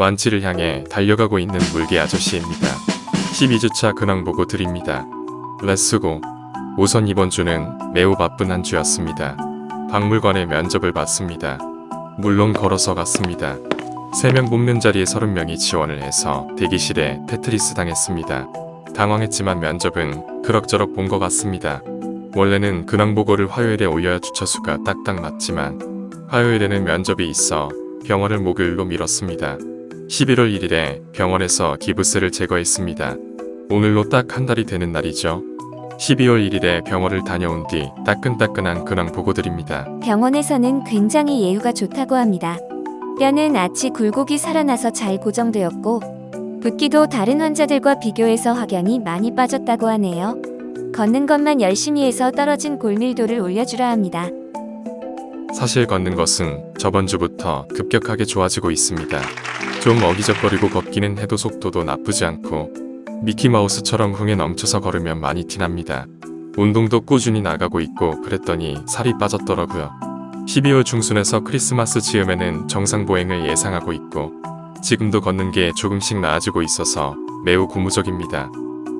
완치를 향해 달려가고 있는 물개 아저씨입니다. 12주차 근황 보고 드립니다. Let's go. 우선 이번 주는 매우 바쁜 한 주였습니다. 박물관에 면접을 봤습니다. 물론 걸어서 갔습니다. 3명 뽑는 자리에 30명이 지원을 해서 대기실에 테트리스 당했습니다. 당황했지만 면접은 그럭저럭 본 것 같습니다. 원래는 근황 보고를 화요일에 올려야 주차수가 딱딱 맞지만 화요일에는 면접이 있어 병원을 목요일로 미뤘습니다. 11월 1일에 병원에서 기부스를 제거했습니다. 오늘로 딱 한 달이 되는 날이죠. 12월 1일에 병원을 다녀온 뒤 따끈따끈한 근황 보고 드립니다. 병원에서는 굉장히 예후가 좋다고 합니다. 뼈는 아치 굴곡이 살아나서 잘 고정되었고 붓기도 다른 환자들과 비교해서 확연히 많이 빠졌다고 하네요. 걷는 것만 열심히 해서 떨어진 골밀도를 올려주라 합니다. 사실 걷는 것은 저번 주부터 급격하게 좋아지고 있습니다. 좀 어기적거리고 걷기는 해도 속도도 나쁘지 않고 미키마우스처럼 흥에 넘쳐서 걸으면 많이 티납니다. 운동도 꾸준히 나가고 있고 그랬더니 살이 빠졌더라고요. 12월 중순에서 크리스마스 즈음에는 정상 보행을 예상하고 있고 지금도 걷는 게 조금씩 나아지고 있어서 매우 고무적입니다.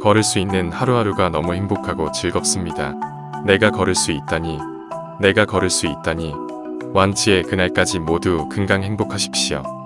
걸을 수 있는 하루하루가 너무 행복하고 즐겁습니다. 내가 걸을 수 있다니, 내가 걸을 수 있다니, 완치의 그날까지 모두 건강 행복하십시오.